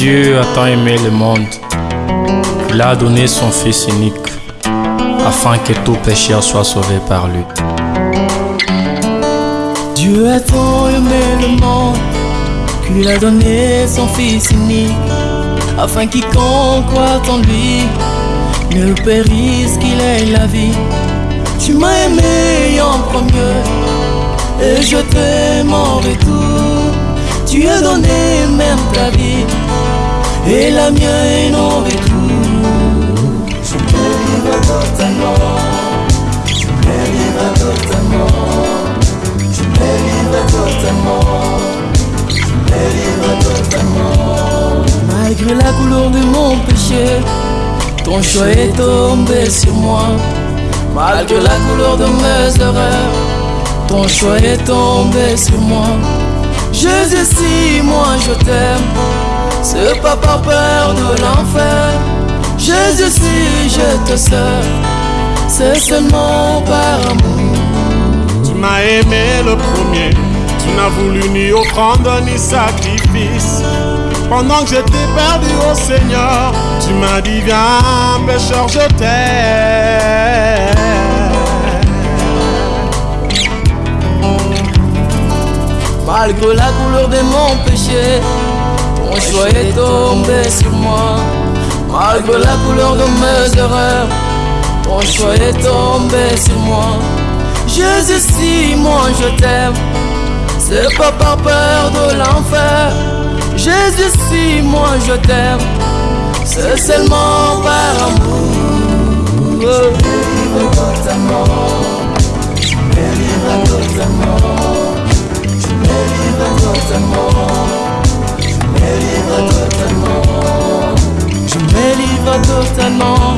Dieu a tant aimé le monde qu'il a donné son Fils unique afin que tout pécheur soit sauvé par lui. Dieu a tant aimé le monde qu'il a donné son Fils unique afin quiconque croit en lui ne périsse qu'il ait la vie. Tu m'as aimé en premier et je t'aime en retour. Tu as donné même ta vie et la mienne en retour. Je me livre totalement, je me livre totalement, je me livre totalement, je me livre totalement. Malgré la couleur de mon péché, ton choix est tombé sur moi. Malgré la couleur de mes erreurs, ton choix est tombé sur moi. Jésus, si moi je t'aime, c'est pas par peur de l'enfer. Jésus, si je te sers, c'est seulement par amour. Tu m'as aimé le premier, tu n'as voulu ni offrande ni sacrifice. Pendant que j'étais perdu au Seigneur, tu m'as dit viens pécheur je t'aime. Malgré la couleur de mon péché, ton choix est tombé sur moi. Malgré la couleur de mes erreurs, ton choix est tombé sur moi. Jésus, si moi je t'aime, c'est pas par peur de l'enfer. Jésus, si moi je t'aime, c'est seulement par amour. Livre totalement, totalement,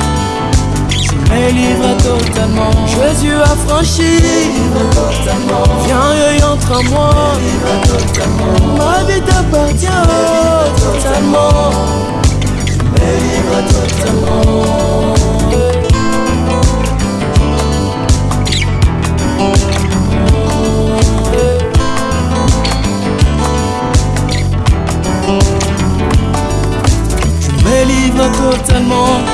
je me totalement. Jésus a franchi, viens et entre en moi, ma vie t'appartient totalement, je me livre totalement. Totalement,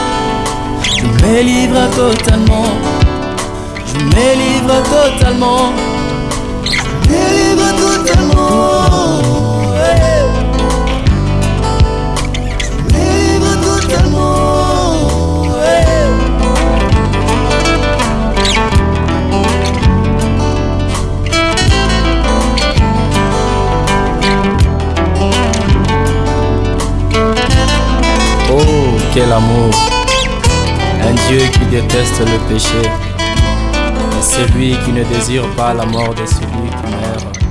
me livre totalement, je me livre totalement, je me totalement. Je totalement. Oh, quel amour Un Dieu qui déteste le péché et celui qui ne désire pas la mort de celui qui meurt.